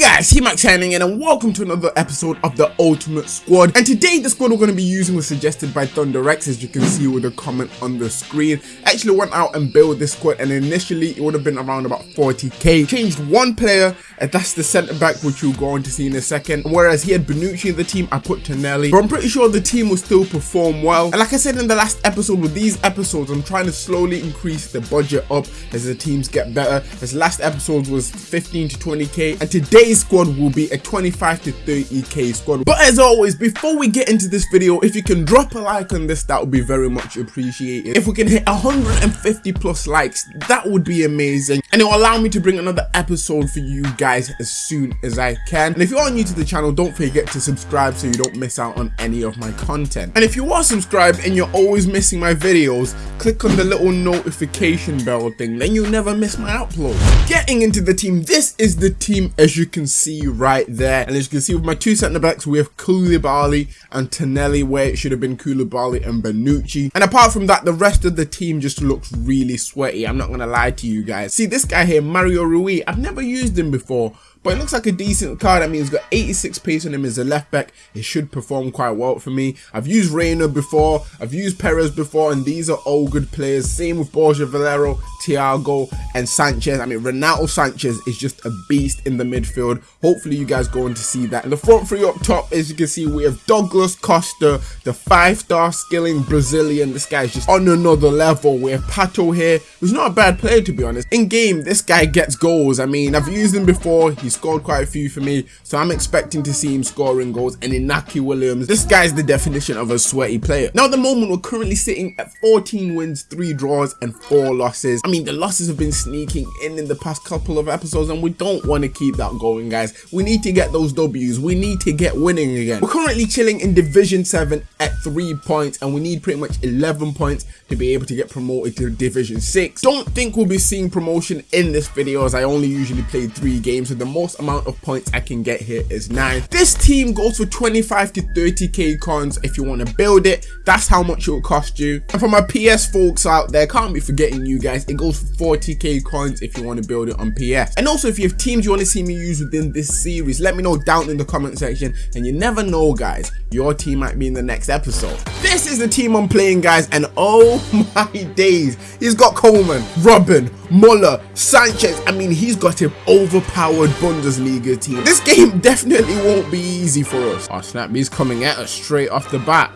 guys, Max signing in and welcome to another episode of the Ultimate Squad. And today the squad we're going to be using was suggested by ThunderX as you can see with the comment on the screen. Actually went out and built this squad and initially it would have been around about 40k. Changed one player and that's the centre back which you'll go on to see in a second. Whereas he had Bonucci in the team, I put Tonelli. But I'm pretty sure the team will still perform well. And like I said in the last episode, with these episodes, I'm trying to slowly increase the budget up as the teams get better. As last episode was 15 to 20k and today's squad will be a 25 to 30k squad. But as always, before we get into this video, if you can drop a like on this, that would be very much appreciated. If we can hit 150 plus likes, that would be amazing. And it will allow me to bring another episode for you guys as soon as I can. And if you are new to the channel, don't forget to subscribe so you don't miss out on any of my content. And if you are subscribed and you're always missing my videos, click on the little notification bell thing, then you'll never miss my upload. Getting into the team, this is the team as you can see right there. And as you can see with my two centre backs, we have Koulibaly and Tonelli, where it should have been Koulibaly and Bonucci. And apart from that, the rest of the team just looks really sweaty. I'm not going to lie to you guys. See, this guy here, Mario Rui, I've never used him before, but it looks like a decent card. I mean, he's got 86 pace on him as a left back. It should perform quite well for me. I've used Reina before. I've used Perez before, and these are all good players. Same with Borja Valero, Thiago, and Sanchez. I mean, Renato Sanchez is just a beast in the midfield. Hopefully, you guys go on to see that. And the front three up top, as you can see, we have Douglas Costa, the five-star skilling Brazilian. This guy's just on another level. We have Pato here, who's not a bad player, to be honest. In game, this guy gets goals. I mean, I've used him before. He's scored quite a few for me, so I'm expecting to see him scoring goals. And Inaki Williams, this guy's the definition of a sweaty player. Now, at the moment, we're currently sitting at 14 wins, 3 draws, and 4 losses. I mean, the losses have been sneaking in in the past couple of episodes, and we don't want to keep that going, guys. We need to get those W's. We need to get winning again. We're currently chilling in Division 7 at 3 points, and we need pretty much 11 points to be able to get promoted to Division 6. Don't think we'll be seeing promotion in this video, as I only usually play 3 games, so the most amount of points I can get here is 9. This team goes for 25 to 30k coins if you want to build it. That's how much it will cost you. And for my PS folks out there, can't be forgetting you guys, it goes for 40k coins if you want to build it on PS. And also if you have teams you want to see me use within this series, let me know down in the comment section. And you never know guys, your team might be in the next episode. This is the team I'm playing guys and oh my days, he's got Coman, Robben, Muller, Sanchez. I mean, he's got an overpowered Bundesliga team. This game definitely won't be easy for us. Oh snap, he's coming at us straight off the bat.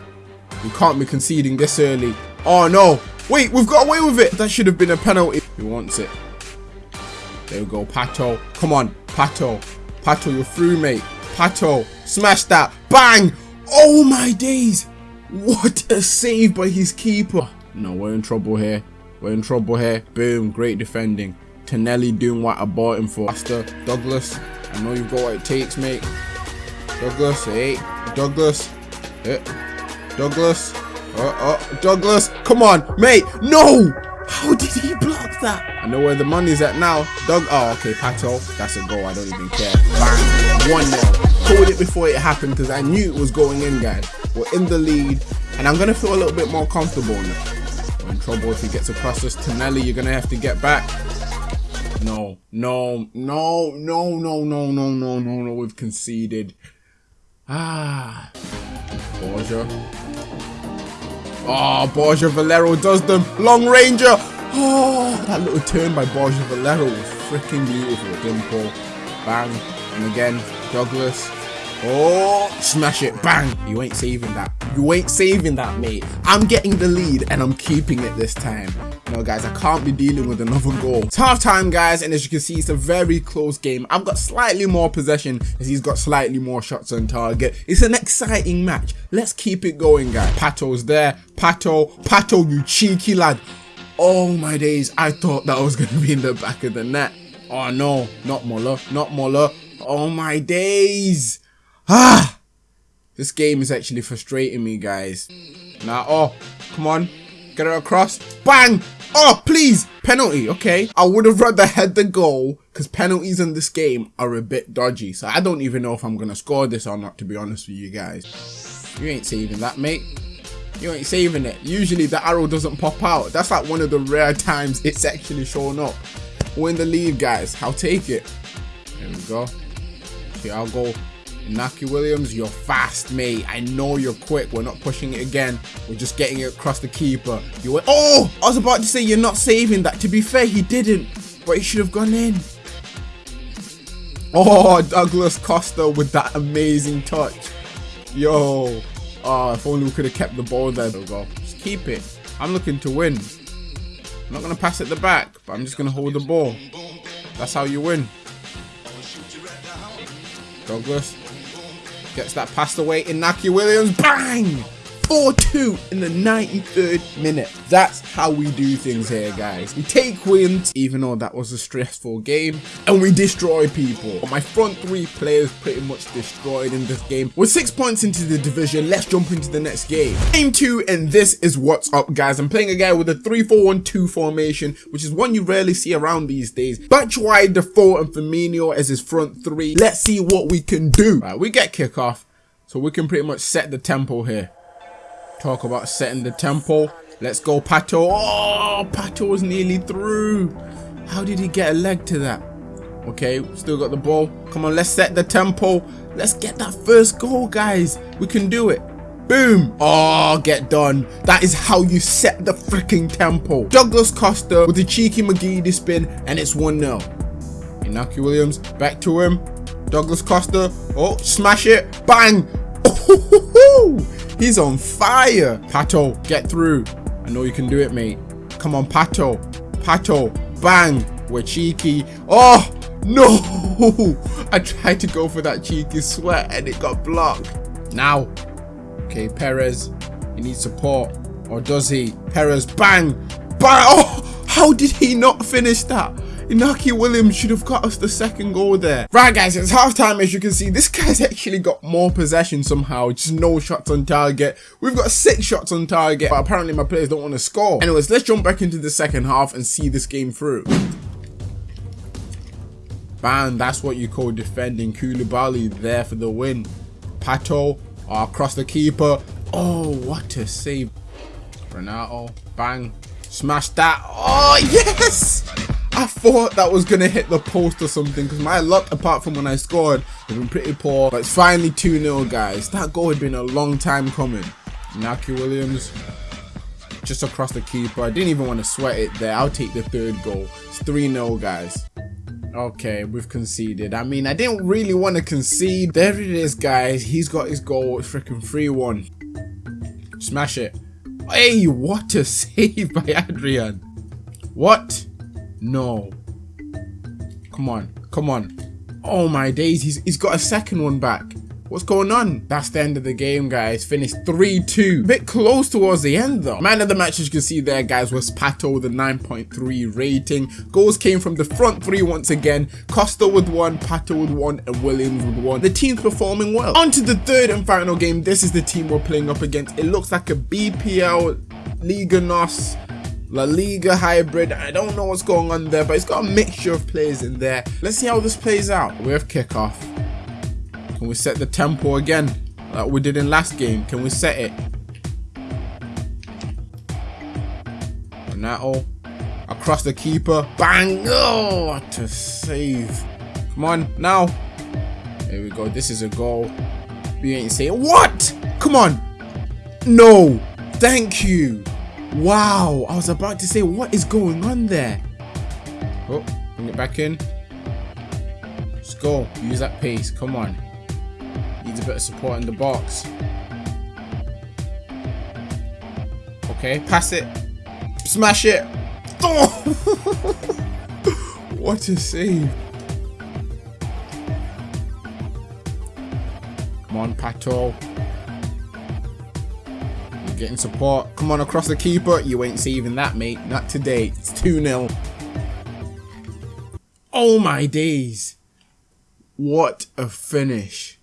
We can't be conceding this early. Oh no, wait, we've got away with it. That should have been a penalty. He wants it. There we go, Pato. Come on, Pato. Pato, you're through, mate. Pato, smash that. Bang! Oh my days! What a save by his keeper. No, we're in trouble here. We're in trouble here. Boom, great defending. Tonelli doing what I bought him for. Master Douglas, I know you've got what it takes, mate. Douglas, hey, Douglas, hey, Douglas, uh, uh, Douglas, come on, mate, no! How did he block that? I know where the money's at now. Doug, oh, okay, Pato, that's a goal, I don't even care. Bang, 1 0. Called it before it happened because I knew it was going in, guys. We're in the lead, and I'm going to feel a little bit more comfortable now. Trouble if he gets across us. Tonelli, you're going to have to get back. No, no, no, no, no, no, no, no, no, no. We've conceded. Ah. Borja. Oh, Borja Valero does them. Long Ranger. Oh, that little turn by Borja Valero was freaking beautiful. Dimple. Bang. And again, Douglas. Oh, smash it. Bang. You ain't saving that. You ain't saving that, mate. I'm getting the lead and I'm keeping it this time. No, guys, I can't be dealing with another goal. It's half time, guys, and as you can see, it's a very close game. I've got slightly more possession as he's got slightly more shots on target. It's an exciting match. Let's keep it going, guys. Pato's there. Pato, Pato, you cheeky lad. Oh my days, I thought that was going to be in the back of the net. Oh no, not Muller, not Muller. Oh my days. Ah! This game is actually frustrating me, guys. Now, oh, come on. Get it across. Bang! Oh, please! Penalty, okay. I would have rather had the goal because penalties in this game are a bit dodgy. So I don't even know if I'm going to score this or not, to be honest with you guys. You ain't saving that, mate. You ain't saving it. Usually the arrow doesn't pop out. That's like one of the rare times it's actually shown up. We're in the lead, guys. I'll take it. There we go. Okay, I'll go Inaki Williams, you're fast, mate. I know you're quick. We're not pushing it again. We're just getting it across the keeper. You went, oh, I was about to say you're not saving that. To be fair, he didn't, but he should have gone in. Oh, Douglas Costa with that amazing touch. Yo. Oh, if only we could have kept the ball there. There we go. Just keep it. I'm looking to win. I'm not going to pass it the back, but I'm just going to hold the ball. That's how you win. Douglas gets that passed away. Inaki Williams, bang! 4-2 in the 93rd minute. That's how we do things here, guys. We take wins, even though that was a stressful game, and we destroy people. My front three players pretty much destroyed in this game. With six points into the division, let's jump into the next game. Game two, and this is what's up, guys. I'm playing a guy with a 3-4-1-2 formation, which is one you rarely see around these days. Batshuayi, Defoe, and Firmino as his front three. Let's see what we can do. Right, we get kickoff, so we can pretty much set the tempo here. Talk about setting the tempo. Let's go, Pato. Oh, Pato was nearly through. How did he get a leg to that? Okay, still got the ball. Come on, let's set the tempo. Let's get that first goal, guys. We can do it. Boom. Oh, get done. That is how you set the freaking tempo. Douglas Costa with the cheeky McGeady spin, and it's 1-0. Inaki Williams, back to him. Douglas Costa. Oh, smash it. Bang. Oh, He's on fire. Pato, get through. I know you can do it, mate. Come on, Pato. Pato, bang. We're cheeky. Oh, no. I tried to go for that cheeky sweat and it got blocked. Now. Okay, Perez. He needs support. Or does he? Perez, bang. Bang. Oh, how did he not finish that? Inaki Williams should have got us the second goal there. Right guys, it's halftime as you can see. This guy's actually got more possession somehow. Just no shots on target. We've got six shots on target, but apparently my players don't want to score. Anyways, let's jump back into the second half and see this game through. Bam, that's what you call defending. Koulibaly there for the win. Pato oh, across the keeper. Oh, what a save. Renato, bang. Smash that. Oh, yes! I thought that was going to hit the post or something because my luck, apart from when I scored, has been pretty poor. But it's finally 2-0, guys. That goal had been a long time coming. Naki Williams just across the keeper. I didn't even want to sweat it there. I'll take the third goal. It's 3-0, guys. Okay, we've conceded. I mean, I didn't really want to concede. There it is, guys. He's got his goal. It's freaking 3-1. Smash it. Hey, what a save by Adrian. What? No. Come on. Come on. Oh my days. He's, he's got a second one back. What's going on? That's the end of the game, guys. Finished 3-2. Bit close towards the end, though. Man of the match, as you can see there, guys, was Pato with a 9.3 rating. Goals came from the front three once again. Costa with one, Pato with one, and Williams with one. The team's performing well. On to the third and final game. This is the team we're playing up against. It looks like a BPL Liga NOS La Liga hybrid. I don't know what's going on there, but it's got a mixture of players in there. Let's see how this plays out. We have kickoff. Can we set the tempo again, like we did in last game? Can we set it? Renato across the keeper. Bang! Oh, to save. Come on, now. Here we go. This is a goal. We ain't saying what? Come on. No. Thank you. Wow, I was about to say, what is going on there? Oh, bring it back in. Let's go. Use that pace. Come on. Needs a bit of support in the box. Okay, pass it. Smash it. Oh! what a save. Come on, Pato. Getting support. Come on across the keeper. You ain't saving that, mate. Not today. It's 2-0. Oh my days. What a finish.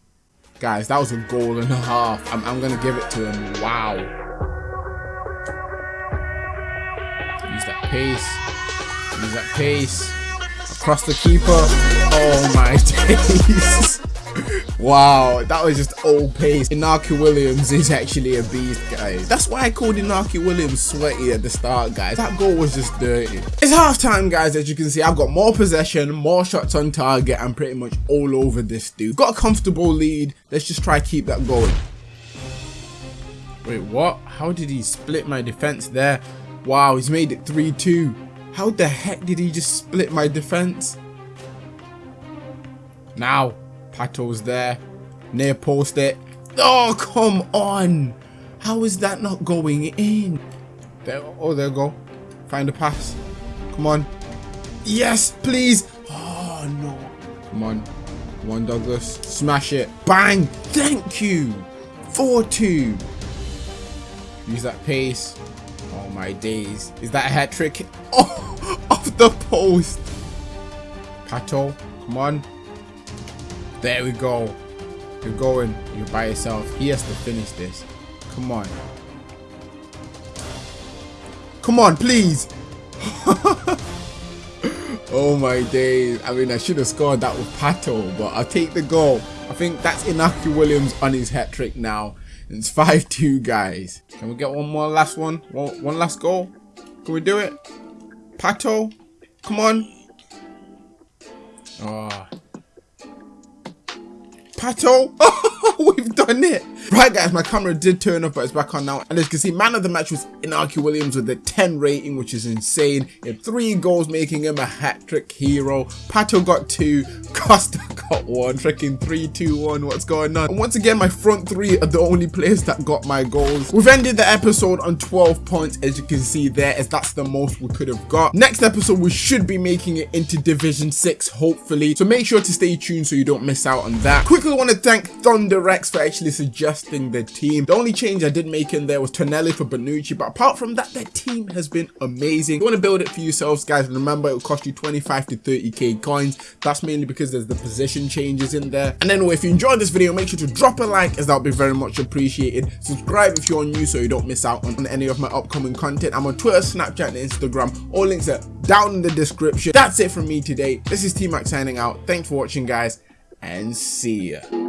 Guys, that was a goal and a half. I'm, I'm going to give it to him. Wow. Use that pace. Use that pace. Across the keeper. Oh my days. Wow, that was just old pace. Inaki Williams is actually a beast, guys. That's why I called Inaki Williams sweaty at the start, guys. That goal was just dirty. It's halftime, guys. As you can see, I've got more possession, more shots on target. I'm pretty much all over this dude. Got a comfortable lead. Let's just try to keep that going. Wait, what? How did he split my defense there? Wow, he's made it 3-2. How the heck did he just split my defense? Now, Pato's there. Near post it. Oh, come on. How is that not going in? There, oh, there go. Find a pass. Come on. Yes, please. Oh, no. Come on. Come on, Douglas. Smash it. Bang. Thank you. 4-2. Use that pace. Oh, my days. Is that a hat trick? Oh, off the post. Pato. Come on. There we go. You're going. You're by yourself. He has to finish this. Come on. Come on, please. oh my days. I mean, I should have scored that with Pato, but I'll take the goal. I think that's Inaki Williams on his hat trick now. It's 5-2, guys. Can we get one more last one? one? One last goal? Can we do it? Pato? Come on. Oh, Pato. We've done it. Right guys, my camera did turn off but it's back on now. And as you can see, man of the match was Inaki Williams with a 10 rating, which is insane. He had three goals, making him a hat-trick hero. Pato got two, Costa got one, freaking 3-2-1, what's going on? And once again, my front three are the only players that got my goals. We've ended the episode on 12 points, as you can see there, as that's the most we could have got. Next episode, we should be making it into Division 6, hopefully. So make sure to stay tuned so you don't miss out on that. Quickly want to thank Thunder Rex for actually suggesting the team. The only change I did make in there was Tonelli for Bonucci, but apart from that, their team has been amazing. you want to build it for yourselves, guys, remember it will cost you 25 to 30k coins. That's mainly because there's the position changes in there. And anyway, if you enjoyed this video, make sure to drop a like as that would be very much appreciated. Subscribe if you're new so you don't miss out on any of my upcoming content. I'm on Twitter, Snapchat, and Instagram. All links are down in the description. That's it from me today. This is T-Mac signing out. Thanks for watching, guys, and see ya.